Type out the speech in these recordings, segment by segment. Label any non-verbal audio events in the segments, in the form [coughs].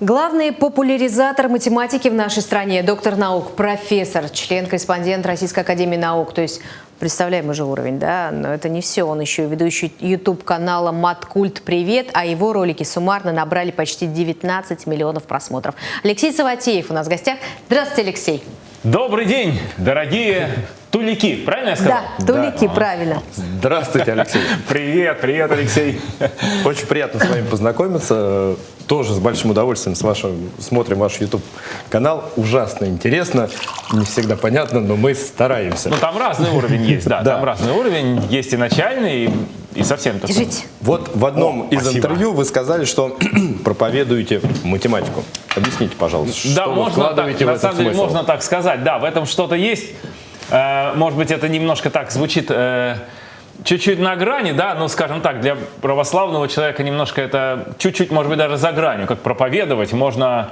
Главный популяризатор математики в нашей стране, доктор наук, профессор, член-корреспондент Российской Академии Наук. То есть представляем уже уровень, да? Но это не все. Он еще ведущий YouTube-канала «Маткульт Привет», а его ролики суммарно набрали почти 19 миллионов просмотров. Алексей Саватеев у нас в гостях. Здравствуйте, Алексей. Добрый день, дорогие тулики, правильно я сказал? Да, тулики, да. правильно. Здравствуйте, Алексей. [laughs] Привет, привет, Алексей. Очень приятно с вами познакомиться. Тоже с большим удовольствием с вашим, смотрим ваш YouTube-канал. Ужасно интересно, не всегда понятно, но мы стараемся. Ну, там разный уровень есть, да, [laughs] да. там разный уровень. Есть и начальный, и совсем такой. Держите. Вот в одном О, из спасибо. интервью вы сказали, что [clears throat] проповедуете математику. Объясните, пожалуйста, да, что можно так, на самом деле можно так сказать. Да, в этом что-то есть. Э, может быть, это немножко так звучит э, чуть-чуть на грани, да, ну, скажем так, для православного человека немножко это чуть-чуть, может быть, даже за гранью, как проповедовать можно,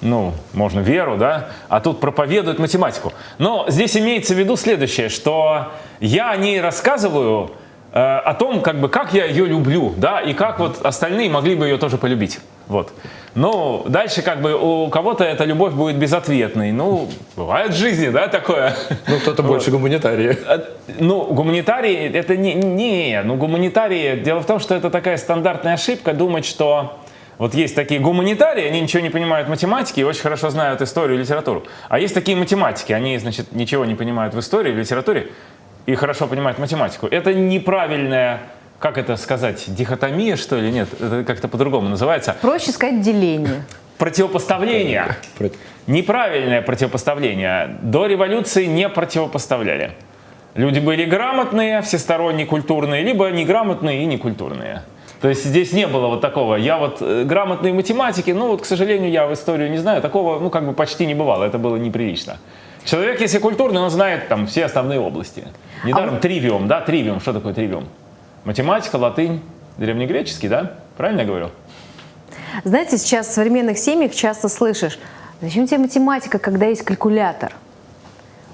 ну, можно веру, да, а тут проповедуют математику. Но здесь имеется в виду следующее, что я о ней рассказываю э, о том, как бы, как я ее люблю, да, и как вот остальные могли бы ее тоже полюбить, вот. Ну, дальше как бы у кого-то эта любовь будет безответной. Ну, бывает в жизни, да, такое. Ну, кто-то больше гуманитарии. Э, ну, гуманитарии, это не, не, ну, гуманитарии, дело в том, что это такая стандартная ошибка думать, что вот есть такие гуманитарии, они ничего не понимают в математике и очень хорошо знают историю и литературу. А есть такие математики, они, значит, ничего не понимают в истории, в литературе и хорошо понимают математику. Это неправильная как это сказать, дихотомия, что ли? Нет, это как-то по-другому называется. Проще сказать деление. Противопоставление. Неправильное противопоставление. До революции не противопоставляли. Люди были грамотные, всесторонне культурные, либо неграмотные и некультурные. То есть здесь не было вот такого, я вот э, грамотный в математике, ну вот, к сожалению, я в историю не знаю, такого, ну, как бы почти не бывало, это было неприлично. Человек, если культурный, он знает там все основные области. Недаром а... тривиум, да, тривиум, что такое тривиум? Математика, латынь, древнегреческий, да? Правильно я говорю? Знаете, сейчас в современных семьях часто слышишь, зачем тебе математика, когда есть калькулятор?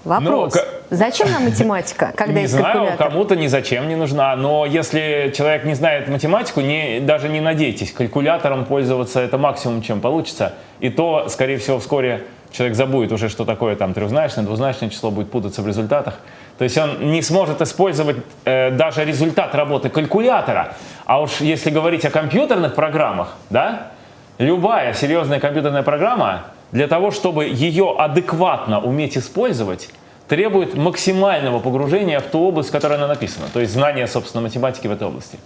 Вопрос. Ну, зачем нам математика, [laughs] когда не есть знаю, калькулятор? кому-то ни зачем не нужна, но если человек не знает математику, не, даже не надейтесь, калькулятором пользоваться это максимум, чем получится. И то, скорее всего, вскоре человек забудет уже, что такое там трехзначное, двузначное число, будет путаться в результатах. То есть он не сможет использовать э, даже результат работы калькулятора. А уж если говорить о компьютерных программах, да, любая серьезная компьютерная программа для того, чтобы ее адекватно уметь использовать, требует максимального погружения в ту область, в которой она написана. То есть знания, собственно, математики в этой области.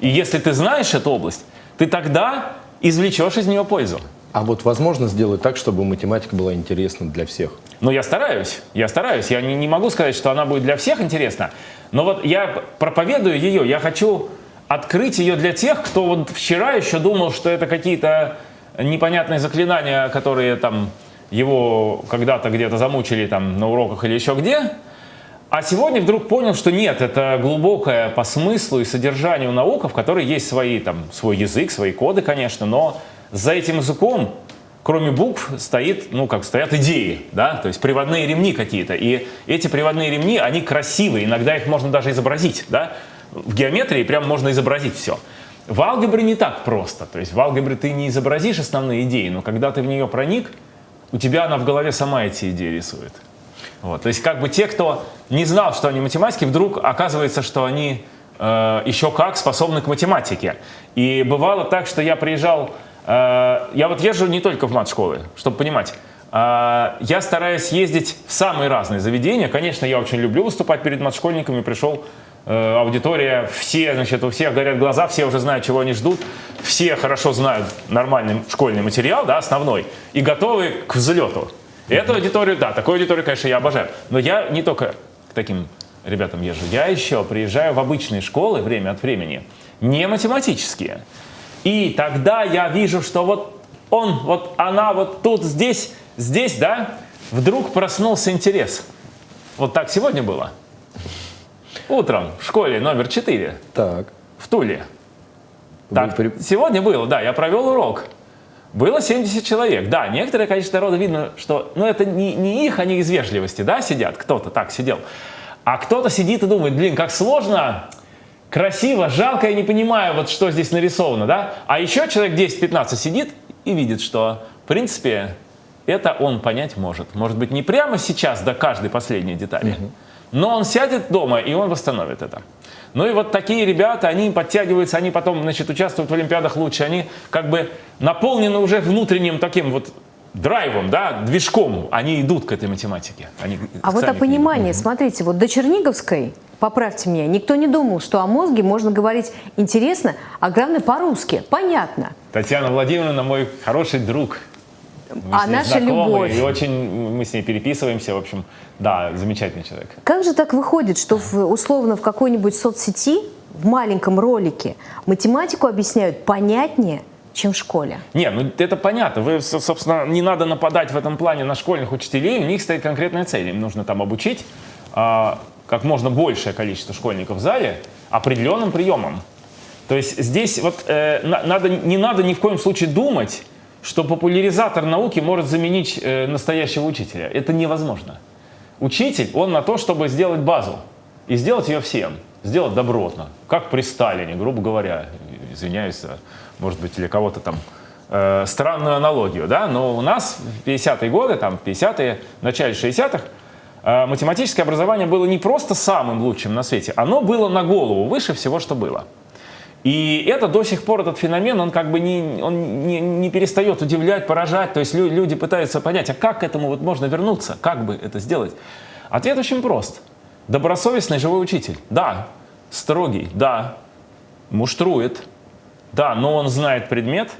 И если ты знаешь эту область, ты тогда извлечешь из нее пользу. А вот возможно сделать так, чтобы математика была интересна для всех? Ну, я стараюсь, я стараюсь. Я не, не могу сказать, что она будет для всех интересна. Но вот я проповедую ее, я хочу открыть ее для тех, кто вот вчера еще думал, что это какие-то непонятные заклинания, которые там его когда-то где-то замучили там на уроках или еще где. А сегодня вдруг понял, что нет, это глубокая по смыслу и содержанию наука, в которой есть свои, там, свой язык, свои коды, конечно, но за этим языком, кроме букв, стоит, ну, как стоят идеи, да, то есть приводные ремни какие-то. И эти приводные ремни, они красивые, иногда их можно даже изобразить, да. В геометрии прям можно изобразить все. В алгебре не так просто. То есть в алгебре ты не изобразишь основные идеи, но когда ты в нее проник, у тебя она в голове сама эти идеи рисует. Вот. То есть как бы те, кто не знал, что они математики, вдруг оказывается, что они э, еще как способны к математике. И бывало так, что я приезжал я вот езжу не только в мат-школы, чтобы понимать. Э, я стараюсь ездить в самые разные заведения. Конечно, я очень люблю выступать перед мат-школьниками. Пришел э, аудитория, все, значит, у всех горят глаза, все уже знают, чего они ждут. Все хорошо знают нормальный школьный материал, да, основной, и готовы к взлету. Эту аудиторию, да, такую аудиторию, конечно, я обожаю. Но я не только к таким ребятам езжу. Я еще приезжаю в обычные школы время от времени, не математические. И тогда я вижу, что вот он, вот она вот тут, здесь, здесь, да, вдруг проснулся интерес. Вот так сегодня было. Утром в школе номер 4. Так. В Туле. Так, при... сегодня было, да, я провел урок. Было 70 человек. Да, некоторые, конечно, народу видно, что, ну, это не, не их, они из вежливости, да, сидят. Кто-то так сидел. А кто-то сидит и думает, блин, как сложно красиво, жалко, я не понимаю, вот что здесь нарисовано, да? А еще человек 10-15 сидит и видит, что, в принципе, это он понять может. Может быть, не прямо сейчас до каждой последней детали, но он сядет дома, и он восстановит это. Ну и вот такие ребята, они подтягиваются, они потом, значит, участвуют в Олимпиадах лучше, они как бы наполнены уже внутренним таким вот драйвом, да, движком, они идут к этой математике. Они А вот о понимании, смотрите, вот до Черниговской, поправьте меня, никто не думал, что о мозге можно говорить интересно, а главное по-русски, понятно. Татьяна Владимировна мой хороший друг. Мы А с ней наша знакомы, любовь? И очень мы с ней переписываемся, в общем, да, замечательный человек. Как же так выходит, что в, условно в какой-нибудь соцсети, в маленьком ролике, математику объясняют понятнее, чем в школе? Не, ну это понятно. Вы, со- собственно, не надо нападать в этом плане на школьных учителей. У них стоит конкретная цель. Им нужно там обучить а, как можно большее количество школьников в зале определенным приемам. То есть здесь вот э, на- надо, не надо ни в коем случае думать, что популяризатор науки может заменить э, настоящего учителя. Это невозможно. Учитель, он на то, чтобы сделать базу. И сделать ее всем. Сделать добротно. Как при Сталине, грубо говоря. Извиняюсь, за, может быть, для кого-то там э, странную аналогию. Да? Но у нас в 50-е годы, там, в 50-е, в начале 60-х, э, математическое образование было не просто самым лучшим на свете, оно было на голову выше всего, что было. И это до сих пор, этот феномен, он как бы не, он не, не перестает удивлять, поражать. То есть лю- люди пытаются понять, а как к этому вот можно вернуться, как бы это сделать? Ответ очень прост. Добросовестный живой учитель. Да. Строгий. Да. Муштрует. Да, но он знает предмет,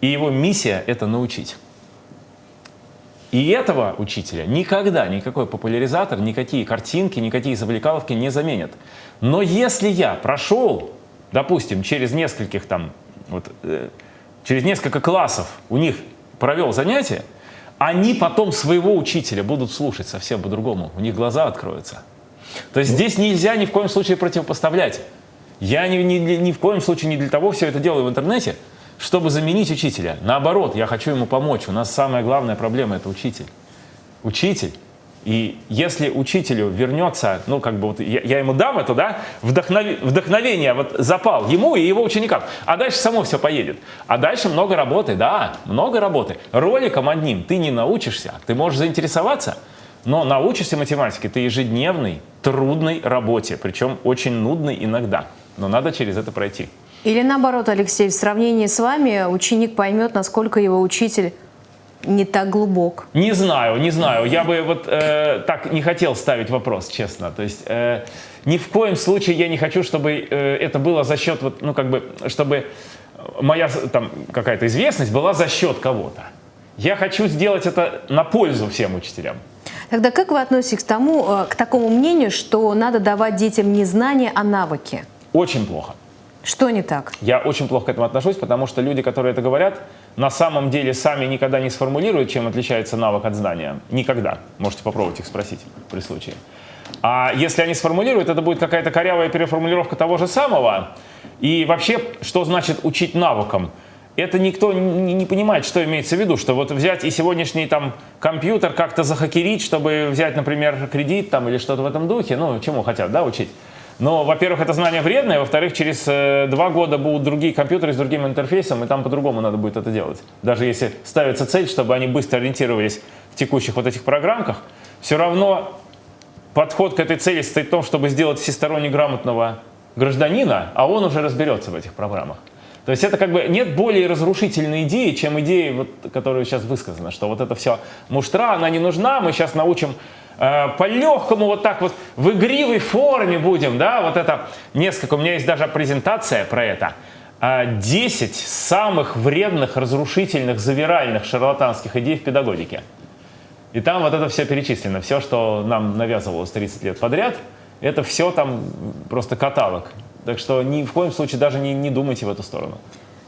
и его миссия – это научить. И этого учителя никогда никакой популяризатор, никакие картинки, никакие завлекаловки не заменят. Но если я прошел, допустим, через нескольких там, вот, э, через несколько классов у них провел занятие, они потом своего учителя будут слушать совсем по-другому. У них глаза откроются. То есть здесь нельзя ни в коем случае противопоставлять. Я ни, ни, ни в коем случае не для того все это делаю в интернете, чтобы заменить учителя. Наоборот, я хочу ему помочь. У нас самая главная проблема – это учитель. Учитель. И если учителю вернется, ну, как бы вот я, я ему дам это, да, вдохнови- вдохновение, вот запал ему и его ученикам, а дальше само все поедет. А дальше много работы, да, много работы. Роликом одним ты не научишься, ты можешь заинтересоваться, но научишься математике ты ежедневной, трудной работе, причем очень нудной иногда. Но надо через это пройти. Или наоборот, Алексей, в сравнении с вами ученик поймет, насколько его учитель не так глубок. Не знаю, не знаю. Я бы вот э, так не хотел ставить вопрос, честно. То есть э, ни в коем случае я не хочу, чтобы э, это было за счет, вот, ну как бы, чтобы моя там какая-то известность была за счет кого-то. Я хочу сделать это на пользу всем учителям. Тогда как вы относитесь к тому, э, к такому мнению, что надо давать детям не знания, а навыки? Очень плохо. Что не так? Я очень плохо к этому отношусь, потому что люди, которые это говорят, на самом деле сами никогда не сформулируют, чем отличается навык от знания. Никогда. Можете попробовать их спросить при случае. А если они сформулируют, это будет какая-то корявая переформулировка того же самого. И вообще, что значит учить навыкам? Это никто не, понимает, что имеется в виду, что вот взять и сегодняшний там компьютер как-то захакерить, чтобы взять, например, кредит там или что-то в этом духе, ну, чему хотят, да, учить. Но, во-первых, это знание вредное, во-вторых, через э, два года будут другие компьютеры с другим интерфейсом, и там по-другому надо будет это делать. Даже если ставится цель, чтобы они быстро ориентировались в текущих вот этих программках, все равно подход к этой цели состоит в том, чтобы сделать всесторонне грамотного гражданина, а он уже разберется в этих программах. То есть это как бы нет более разрушительной идеи, чем идея, вот, которая сейчас высказана, что вот это все муштра, она не нужна, мы сейчас научим по-легкому вот так вот в игривой форме будем, да, вот это несколько, у меня есть даже презентация про это. А, 10 самых вредных, разрушительных, завиральных, шарлатанских идей в педагогике. И там вот это все перечислено. Все, что нам навязывалось 30 лет подряд, это все там просто каталог. Так что ни в коем случае даже не, не думайте в эту сторону.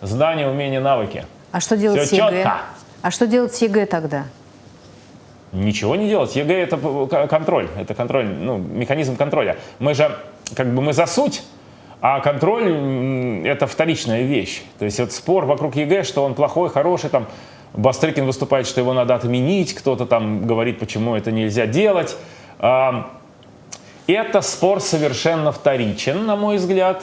Знания, умения, навыки. А что делать Всё с ЕГЭ? чётко. А что делать с ЕГЭ тогда? Ничего не делать. ЕГЭ это п- контроль, это контроль, ну, механизм контроля. Мы же, как бы мы за суть, а контроль это вторичная вещь. То есть вот спор вокруг ЕГЭ, что он плохой, хороший, там Бастрыкин выступает, что его надо отменить, кто-то там говорит, почему это нельзя делать. Это спор совершенно вторичен, на мой взгляд.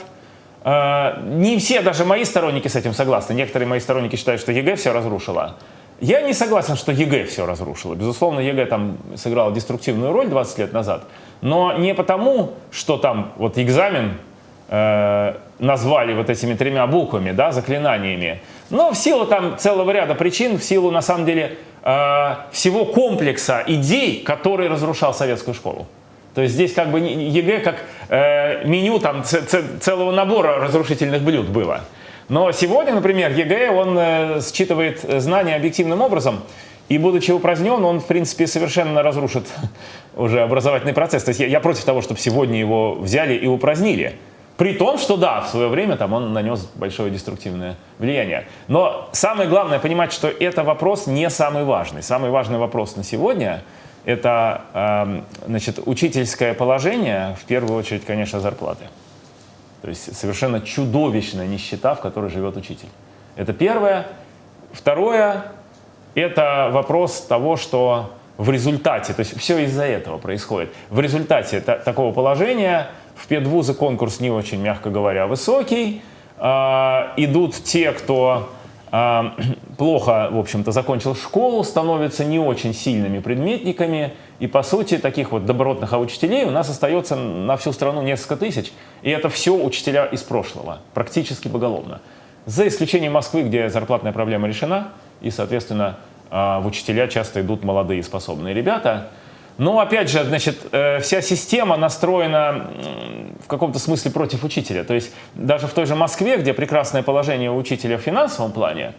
Э, не все даже мои сторонники с этим согласны. Некоторые мои сторонники считают, что ЕГЭ все разрушило. Я не согласен, что ЕГЭ все разрушило. Безусловно, ЕГЭ там сыграл деструктивную роль 20 лет назад. Но не потому, что там вот экзамен э, назвали вот этими тремя буквами, да, заклинаниями. Но в силу там целого ряда причин, в силу на самом деле э, всего комплекса идей, который разрушал советскую школу. То есть здесь как бы ЕГЭ как э, меню там целого набора разрушительных блюд было. Но сегодня, например, ЕГЭ, он э, считывает знания объективным образом, и будучи упразднен, он, в принципе, совершенно разрушит уже образовательный процесс. То есть я, я против того, чтобы сегодня его взяли и упразднили. При том, что да, в свое время там он нанес большое деструктивное влияние. Но самое главное понимать, что это вопрос не самый важный. Самый важный вопрос на сегодня – это э, значит, учительское положение, в первую очередь, конечно, зарплаты. То есть совершенно чудовищная нищета, в которой живет учитель. Это первое. Второе – это вопрос того, что в результате, то есть все из-за этого происходит, в результате такого положения в педвузы конкурс не очень, мягко говоря, высокий. Э, идут те, кто э, [clears throat] плохо, в общем-то, закончил школу, становятся не очень сильными предметниками, и, по сути, таких вот добротных учителей у нас остается на всю страну несколько тысяч. И это все учителя из прошлого, практически поголовно. За исключением Москвы, где зарплатная проблема решена, и, соответственно, а, в учителя часто идут молодые способные ребята. Но, опять же, значит, э, вся система настроена в каком-то смысле против учителя. То есть даже в той же Москве, где прекрасное положение у учителя в финансовом плане,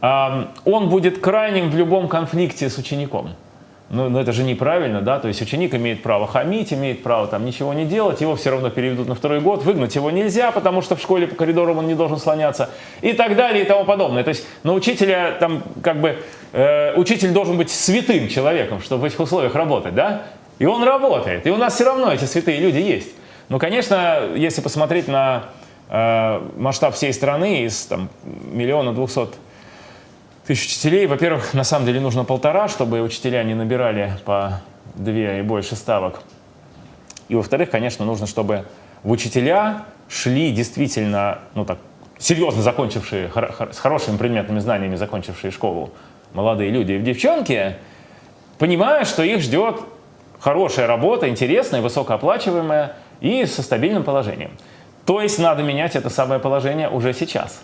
он будет крайним в любом конфликте с учеником. Ну, но это же неправильно, да, то есть ученик имеет право хамить, имеет право там ничего не делать, его все равно переведут на второй год, выгнать его нельзя, потому что в школе по коридорам он не должен слоняться и так далее и тому подобное. То есть на учителя там как бы, э, учитель должен быть святым человеком, чтобы в этих условиях работать, да, и он работает, и у нас все равно эти святые люди есть. Ну, конечно, если посмотреть на э, масштаб всей страны из там миллиона двухсот тысяч учителей. Во-первых, на самом деле нужно полтора, чтобы учителя не набирали по две и больше ставок. И во-вторых, конечно, нужно, чтобы в учителя шли действительно, ну так, серьезно закончившие, с хорошими предметными знаниями закончившие школу молодые люди и девчонки, понимая, что их ждет хорошая работа, интересная, высокооплачиваемая и со стабильным положением. То есть надо менять это самое положение уже сейчас.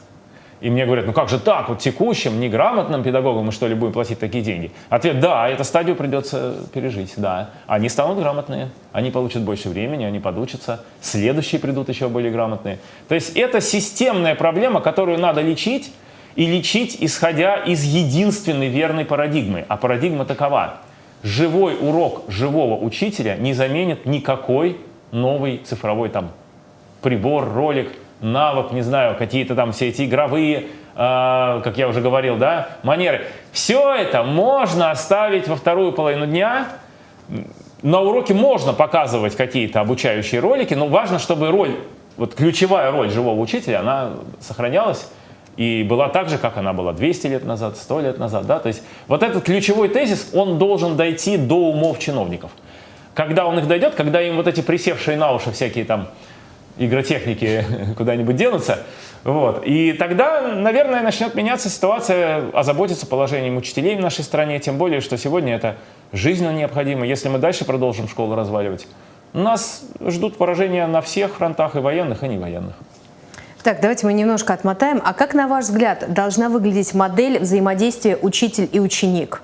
И мне говорят, ну как же так, вот текущим, неграмотным педагогам мы что ли будем платить такие деньги? Ответ, да, эту стадию придется пережить, да. Они станут грамотные, они получат больше времени, они подучатся, следующие придут еще более грамотные. То есть это системная проблема, которую надо лечить, и лечить, исходя из единственной верной парадигмы. А парадигма такова. Живой урок живого учителя не заменит никакой новый цифровой там прибор, ролик – навык, не знаю, какие-то там все эти игровые, э, как я уже говорил, да, манеры. Все это можно оставить во вторую половину дня. На уроке можно показывать какие-то обучающие ролики, но важно, чтобы роль, вот ключевая роль живого учителя, она сохранялась и была так же, как она была 200 лет назад, 100 лет назад. Да? То есть вот этот ключевой тезис, он должен дойти до умов чиновников. Когда он их дойдет, когда им вот эти присевшие на уши всякие там игротехники [laughs] куда-нибудь денутся. Вот. И тогда, наверное, начнет меняться ситуация, озаботиться положением учителей в нашей стране, тем более, что сегодня это жизненно необходимо. Если мы дальше продолжим школу разваливать, нас ждут поражения на всех фронтах, и военных, и не военных. Так, давайте мы немножко отмотаем. А как, на ваш взгляд, должна выглядеть модель взаимодействия учитель и ученик?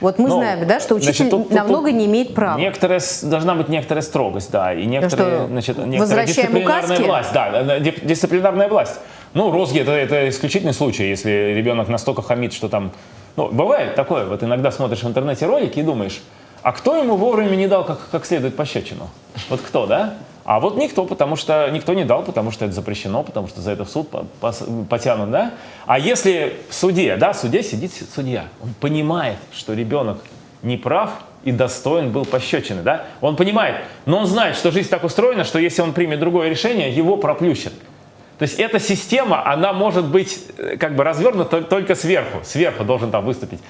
Вот мы ну, знаем, да, что учитель значит, тут, намного тут, не имеет права. Некоторая, должна быть некоторая строгость, да, и некоторые, что, значит, некоторая дисциплинарная указки? власть. Да, дисциплинарная власть. Ну, розги это, это исключительный случай, если ребенок настолько хамит, что там... Ну, бывает такое, вот иногда смотришь в интернете ролики и думаешь, а кто ему вовремя не дал как, как следует пощечину? Вот кто, да? А вот никто, потому что никто не дал, потому что это запрещено, потому что за это в суд потянут, да? А если в суде, да, в суде сидит судья, он понимает, что ребенок не прав и достоин был пощечины, да? Он понимает, но он знает, что жизнь так устроена, что если он примет другое решение, его проплющат. То есть эта система, она может быть э, как бы развернута только сверху. Сверху должен там выступить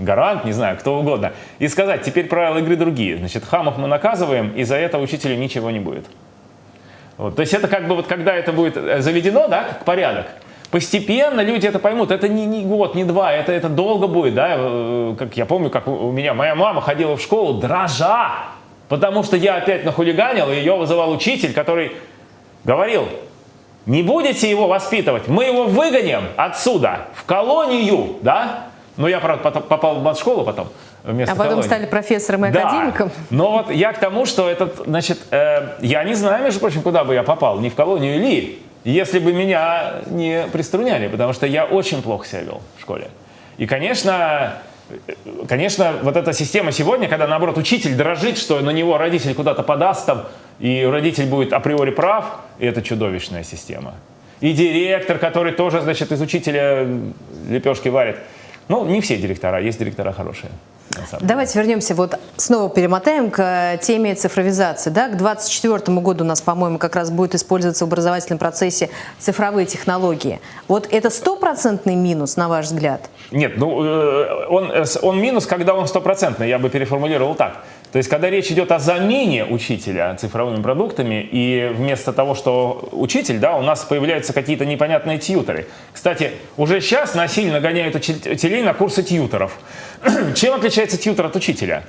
гарант, не знаю, кто угодно, и сказать, теперь правила игры другие. Значит, хамов мы наказываем, и за это учителю ничего не будет. Вот. То есть это как бы вот когда это будет э, заведено, да, как порядок, Постепенно люди это поймут. Это не, не год, не два, это, это долго будет. Да? Э, как я помню, как у меня моя мама ходила в школу дрожа, потому что я опять нахулиганил, и ее вызывал учитель, который говорил, не будете его воспитывать, мы его выгоним отсюда, в колонию, да? Но я, правда, попал в школу потом. Вместо а потом колонии. стали профессором и да. академиком? Но вот я к тому, что этот, значит, э, я не знаю, между прочим, куда бы я попал, не в колонию или если бы меня не приструняли, потому что я очень плохо себя вел в школе. И, конечно, конечно, вот эта система сегодня, когда, наоборот, учитель дрожит, что на него родитель куда-то подаст там, и родитель будет априори прав, это чудовищная система. И директор, который тоже, значит, из учителя лепешки варит. Ну, не все директора, есть директора хорошие. Давайте вернемся, вот снова перемотаем к теме цифровизации. Да? К 2024 году у нас, по-моему, как раз будет использоваться в образовательном процессе цифровые технологии. Вот это стопроцентный минус, на ваш взгляд? Нет, ну э, он, э, он минус, когда он стопроцентный, я бы переформулировал так. То есть, когда речь идет о замене учителя цифровыми продуктами, и вместо того, что учитель, да, у нас появляются какие-то непонятные тьютеры. Кстати, уже сейчас насильно гоняют учителей на курсы тьютеров. [clears throat] Чем отличается тьютер от учителя?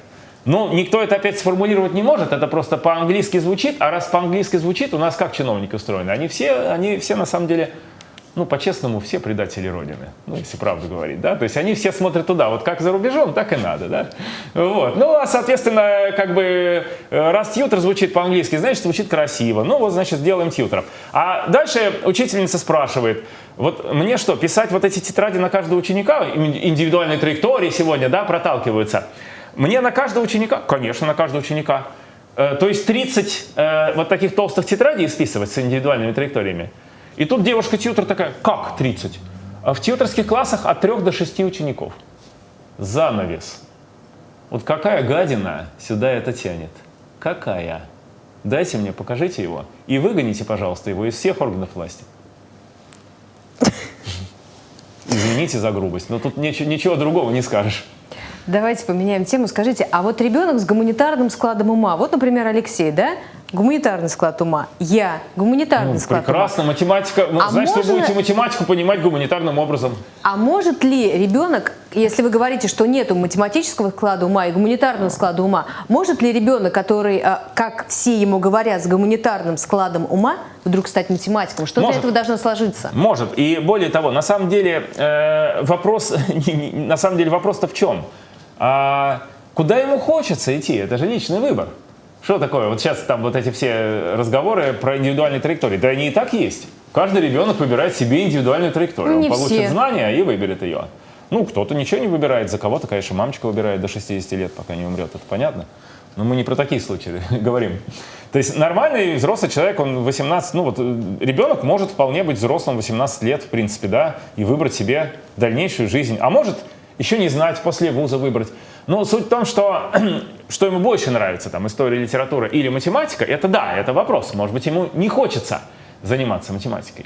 Ну, никто это опять сформулировать не может, это просто по-английски звучит, а раз по-английски звучит, у нас как чиновники устроены? Они все, они все на самом деле ну, по-честному, все предатели Родины, ну, если правду говорить, да, то есть они все смотрят туда, вот как за рубежом, так и надо, да, вот, ну, а, соответственно, как бы, э, раз тьютер звучит по-английски, значит, звучит красиво, ну, вот, значит, сделаем тьютеров. А дальше учительница спрашивает, вот мне что, писать вот эти тетради на каждого ученика, индивидуальные траектории сегодня, да, проталкиваются, мне на каждого ученика? Конечно, на каждого ученика. Э, то есть 30 э, вот таких толстых тетрадей списывать с индивидуальными траекториями. И тут девушка-тьютер такая, как 30? А в тьюторских классах от 3 до 6 учеников. Занавес. Вот какая гадина сюда это тянет? Какая? Дайте мне, покажите его. И выгоните, пожалуйста, его из всех органов власти. Извините за грубость, но тут ничего, ничего другого не скажешь. Давайте поменяем тему. Скажите, а вот ребенок с гуманитарным складом ума, вот, например, Алексей, да, гуманитарный склад ума, я гуманитарный ну, склад прекрасно, ума. математика, ну, а значит, можно... вы будете математику понимать гуманитарным образом. А может ли ребенок, если вы говорите, что нет математического склада ума и гуманитарного склада ума, может ли ребенок, который, а, как все ему говорят, с гуманитарным складом ума, вдруг стать математиком? Что может. для этого должно сложиться? Может. И более того, на самом деле э, вопрос, [laughs] на самом деле вопрос-то в чем? А куда ему хочется идти? Это же личный выбор. Что такое? Вот сейчас там вот эти все разговоры про индивидуальные траектории. Да они и так есть. Каждый ребенок выбирает себе индивидуальную траекторию. Не Он получит все. знания и выберет ее. Ну, кто-то ничего не выбирает. За кого-то, конечно, мамочка выбирает до 60 лет, пока не умрет. Это понятно. Но мы не про такие случаи [laughs] говорим. То есть нормальный взрослый человек, он 18, ну вот ребенок может вполне быть взрослым 18 лет, в принципе, да, и выбрать себе дальнейшую жизнь. А может еще не знать, после вуза выбрать. Но суть в том, что, [clears throat] что ему больше нравится, там, история, литература или математика, это да, это вопрос. Может быть, ему не хочется заниматься математикой.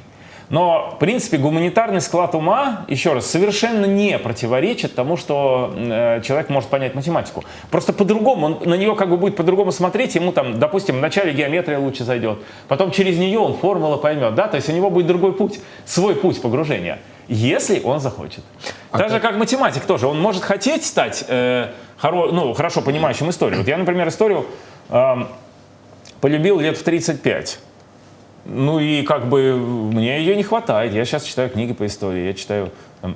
Но, в принципе, гуманитарный склад ума, еще раз, совершенно не противоречит тому, что э, человек может понять математику. Просто по-другому, он на нее как бы будет по-другому смотреть, ему там, допустим, вначале геометрия лучше зайдет, потом через нее он формула поймет, да, то есть у него будет другой путь, свой путь погружения если он захочет. А Даже как... как математик тоже, он может хотеть стать э, хоро, ну, хорошо понимающим историю. Вот я, например, историю э, полюбил лет в 35. Ну и как бы мне ее не хватает. Я сейчас читаю книги по истории, я читаю там,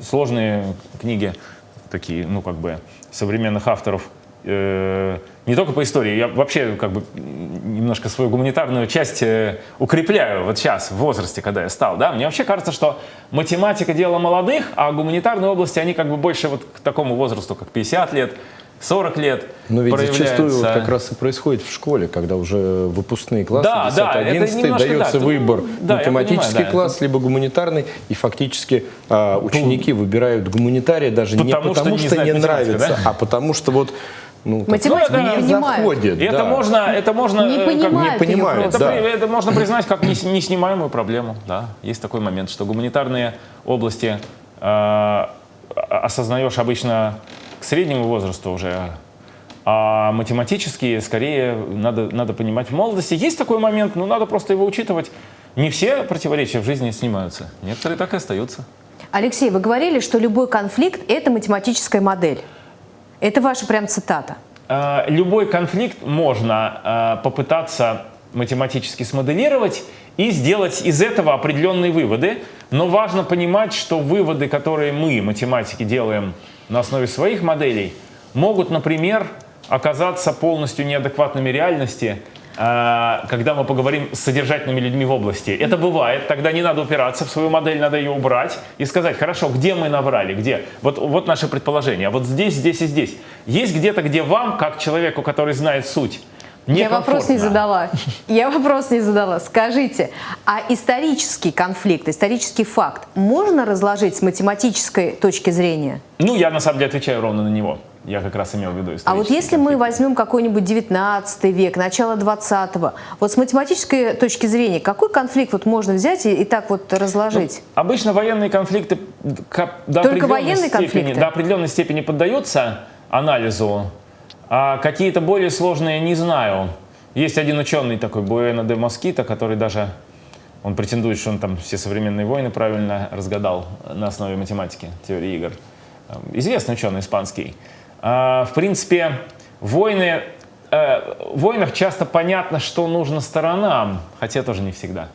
сложные книги, такие, ну как бы современных авторов э, не только по истории, я вообще как бы немножко свою гуманитарную часть э, укрепляю вот сейчас, в возрасте, когда я стал, да, мне вообще кажется, что математика дело молодых, а гуманитарные области, они как бы больше вот к такому возрасту, как 50 лет, 40 лет Но ведь зачастую вот как раз и происходит в школе, когда уже выпускные классы, да, 10 да, 11 дается да, выбор. да, математический понимаю, класс, да, либо гуманитарный, и фактически а, ученики ну, выбирают гуманитария даже потому не потому, что, что не, не нравится, да? а потому что вот ну, Математику не понимают. Заходит, да. это можно, это можно, не понимают, как, не понимают это, да. это можно признать как неснимаемую проблему. Да, есть такой момент, что гуманитарные области э, осознаешь обычно к среднему возрасту уже А математические, скорее, надо, надо понимать в молодости. Есть такой момент, но надо просто его учитывать. Не все противоречия в жизни снимаются. Некоторые так и остаются. Алексей, вы говорили, что любой конфликт – это математическая модель. Это ваша прям цитата. А, любой конфликт можно а, попытаться математически смоделировать и сделать из этого определенные выводы. Но важно понимать, что выводы, которые мы, математики, делаем на основе своих моделей, могут, например, оказаться полностью неадекватными реальности, когда мы поговорим с содержательными людьми в области. Это бывает, тогда не надо упираться в свою модель, надо ее убрать и сказать, хорошо, где мы наврали, где? Вот, вот наше предположение, а вот здесь, здесь и здесь. Есть где-то, где вам, как человеку, который знает суть, я вопрос не задала. Я вопрос не задала. Скажите, а исторический конфликт, исторический факт можно разложить с математической точки зрения? Ну, я на самом деле отвечаю ровно на него. Я как раз имел в виду А вот если конфликт. мы возьмем какой-нибудь 19 век, начало 20-го, вот с математической точки зрения, какой конфликт вот можно взять и, и так вот разложить? Ну, обычно военные конфликты до Только военные степени, конфликты? до определенной степени поддаются анализу, а какие-то более сложные не знаю. Есть один ученый такой, Буэна де Москита, который даже, он претендует, что он там все современные войны правильно разгадал на основе математики, теории игр. Известный ученый испанский. А, в принципе, войны, э, в войнах часто понятно, что нужно сторонам, хотя тоже не всегда.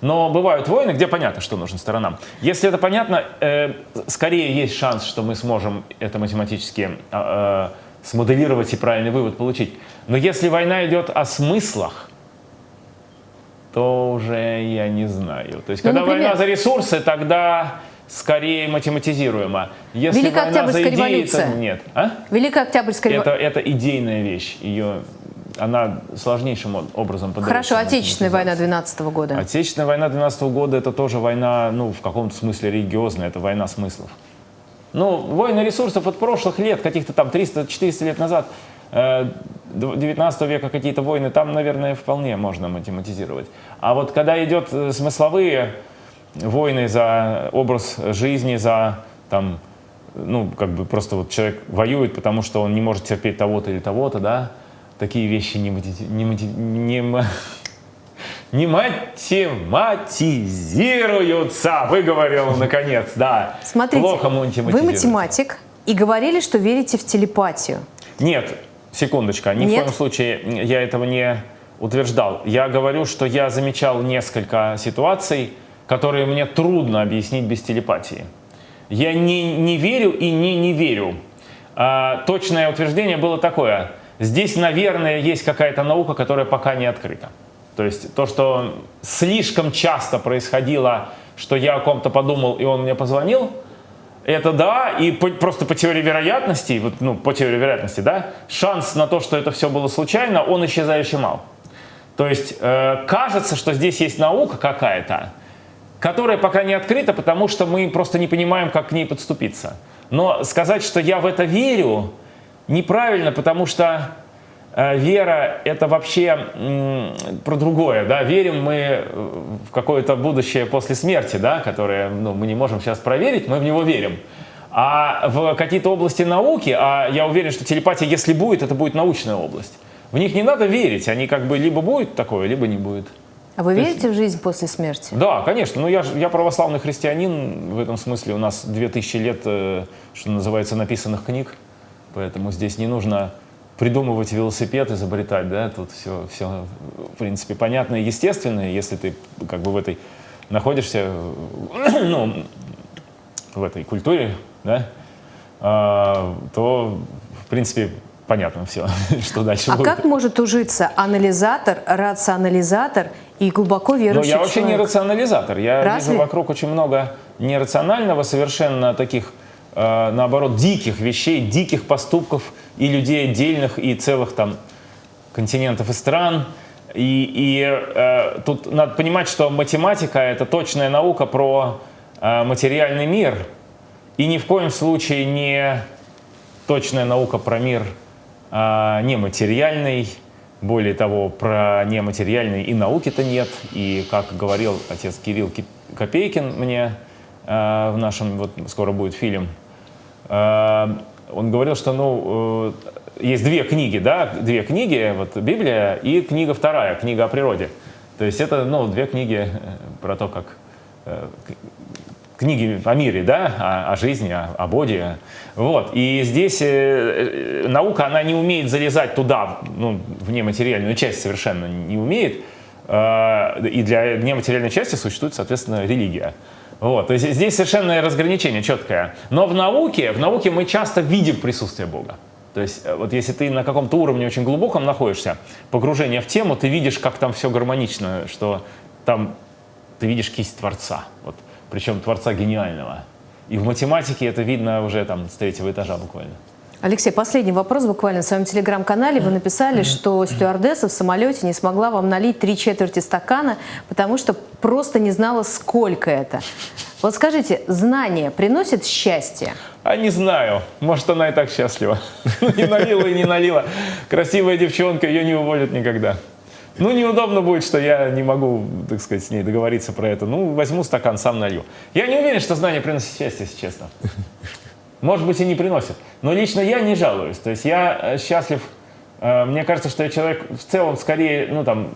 Но бывают войны, где понятно, что нужно сторонам. Если это понятно, э, скорее есть шанс, что мы сможем это математически э, смоделировать и правильный вывод получить. Но если война идет о смыслах, то уже я не знаю. То есть, ну, когда например... война за ресурсы, тогда скорее математизируемо. Если Великая Октябрьская идеи, революция. То нет. А? Великая Октябрьская революция. Это, это идейная вещь. Ее она сложнейшим образом подается. Хорошо, Отечественная война 12 -го года. Отечественная война 12 -го года это тоже война, ну, в каком-то смысле религиозная, это война смыслов. Ну, войны ресурсов от прошлых лет, каких-то там 300-400 лет назад, 19 э, века какие-то войны, там, наверное, вполне можно математизировать. А вот когда идет э, смысловые войны за образ жизни, за там, ну, как бы просто вот человек воюет, потому что он не может терпеть того-то или того-то, да, такие вещи не, не, не, не, не математизируются, выговорил наконец, да. Смотрите, Плохо вы математик и говорили, что верите в телепатию. Нет, секундочка, ни Нет? в коем случае я этого не утверждал. Я говорю, что я замечал несколько ситуаций, которые мне трудно объяснить без телепатии. Я не, не верю и не не верю. А, точное утверждение было такое. Здесь, наверное, есть какая-то наука, которая пока не открыта. То есть то, что слишком часто происходило, что я о ком-то подумал, и он мне позвонил, это да, и по, просто по теории вероятности, вот, ну, по теории вероятности, да, шанс на то, что это все было случайно, он исчезающе мал. То есть э, кажется, что здесь есть наука какая-то, которая пока не открыта, потому что мы просто не понимаем, как к ней подступиться. Но сказать, что я в это верю, неправильно, потому что э, вера — это вообще про другое. Да? Верим мы э, в какое-то будущее после смерти, да? которое ну, мы не можем сейчас проверить, мы в него верим. А в какие-то области науки, а я уверен, что телепатия, если будет, это будет научная область. В них не надо верить, они как бы либо будет такое, либо не будет. А вы верите есть, в жизнь после смерти? Да, конечно. Ну, я, я православный христианин. В этом смысле у нас 2000 лет, э, что называется, написанных книг. Поэтому здесь не нужно придумывать велосипед, изобретать. Да? Тут все, все, в принципе, понятно и естественно. Если ты как бы в этой находишься, [coughs] ну, в этой культуре, да, а, то, в принципе, понятно все, [laughs] что дальше а будет. А как может ужиться анализатор, рационализатор и глубоко верующий Но я вообще человек? не рационализатор. Я Разве? вижу вокруг очень много нерационального, совершенно таких, э, наоборот, диких вещей, диких поступков и людей отдельных, и целых там континентов и стран. И, и э, тут надо понимать, что математика — это точная наука про э, материальный мир, и ни в коем случае не точная наука про мир а, нематериальный. Более того, про нематериальный и науки-то нет. И, как говорил отец Кирилл Копейкин мне а, в нашем, вот скоро будет фильм, а, он говорил, что ну, э, есть две книги, да, две книги, вот Библия и книга вторая, книга о природе. То есть это, ну, две книги э, про то, как э, книги о мире, да, о, о жизни, о, о Боге. Вот. И здесь э, наука, она не умеет залезать туда, ну, в нематериальную часть совершенно не умеет. Э, и для нематериальной части существует, соответственно, религия. Вот. То есть здесь совершенно разграничение четкое. Но в науке, в науке мы часто видим присутствие Бога. То есть э, вот если ты на каком-то уровне очень глубоком находишься, погружение в тему, ты видишь, как там все гармонично, что там ты видишь кисть Творца, вот, причем Творца гениального. И в математике это видно уже там с третьего этажа буквально. Алексей, последний вопрос буквально. В своем телеграм-канале вы написали, что стюардесса в самолете не смогла вам налить три четверти стакана, потому что просто не знала, сколько это. Вот скажите, знание приносит счастье? А не знаю. Может, она и так счастлива. [laughs] Не налила и не налила. Красивая девчонка, ее не уволят никогда. Ну, неудобно будет, что я не могу, так сказать, с ней договориться про это. Ну, возьму стакан, сам налью. Я не уверен, что знание приносит счастье, если честно. Может быть, и не приносит. Но лично я не жалуюсь. То есть я э, счастлив. Э, мне кажется, что я человек в целом скорее, ну там,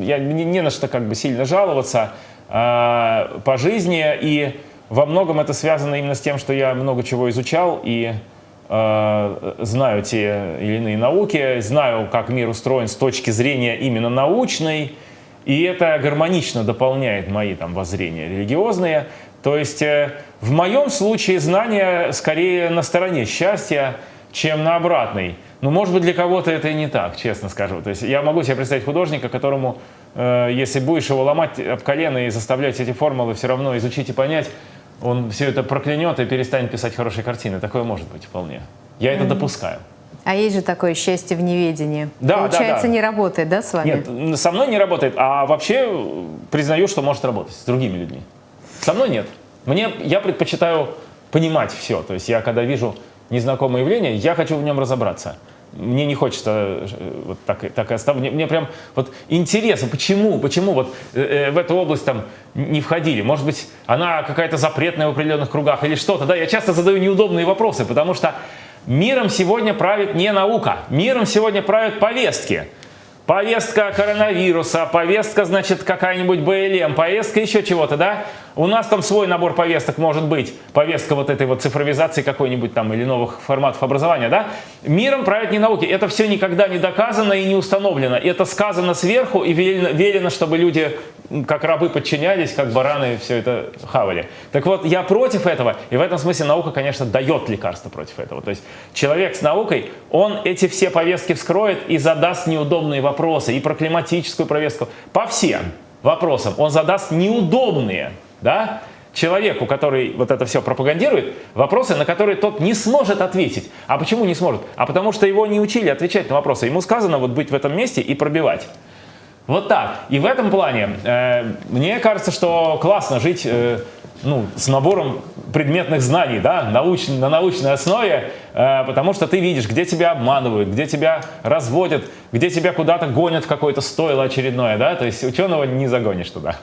я не, не на что как бы сильно жаловаться э, по жизни. И во многом это связано именно с тем, что я много чего изучал и знаю те или иные науки, знаю, как мир устроен с точки зрения именно научной. И это гармонично дополняет мои там воззрения религиозные. То есть э, в моем случае знание скорее на стороне счастья, чем на обратной. Но может быть для кого-то это и не так, честно скажу. То есть я могу себе представить художника, которому, э, если будешь его ломать об колено и заставлять эти формулы все равно изучить и понять, он все это проклянет и перестанет писать хорошие картины. Такое может быть вполне. Я это допускаю. А есть же такое счастье в неведении. Да, Получается, да, да. не работает, да, с вами? Нет, со мной не работает, а вообще э, признаю, что может работать с другими людьми. Со мной нет. Мне, я предпочитаю понимать все. То есть я, когда вижу незнакомое явление, я хочу в нем разобраться. Мне не хочется э, вот так, так и оставить. Мне, мне прям вот интересно, почему, почему вот э, э, в эту область там не входили. Может быть, она какая-то запретная в определенных кругах или что-то. Да, я часто задаю неудобные вопросы, потому что миром сегодня правит не наука. Миром сегодня правят повестки. Повестка коронавируса, повестка, значит, какая-нибудь БЛМ, повестка еще чего-то, да? У нас там свой набор повесток может быть, повестка вот этой вот цифровизации какой-нибудь там или новых форматов образования, да? Миром правят не науки, это все никогда не доказано и не установлено. Это сказано сверху и велено, велено чтобы люди как рабы подчинялись, как бараны все это хавали. Так вот, я против этого, и в этом смысле наука, конечно, дает лекарство против этого. То есть человек с наукой, он эти все повестки вскроет и задаст неудобные вопросы, и про климатическую повестку, по всем вопросам. Он задаст неудобные, да, человеку, который вот это все пропагандирует, вопросы, на которые тот не сможет ответить. А почему не сможет? А потому что его не учили отвечать на вопросы. Ему сказано вот быть в этом месте и пробивать. Вот так. И в этом плане э, мне кажется, что классно жить э, ну, с набором предметных знаний, да, науч, на научной основе, э, потому что ты видишь, где тебя обманывают, где тебя разводят, где тебя куда-то гонят в какое-то стойло очередное, да, то есть ученого не загонишь туда.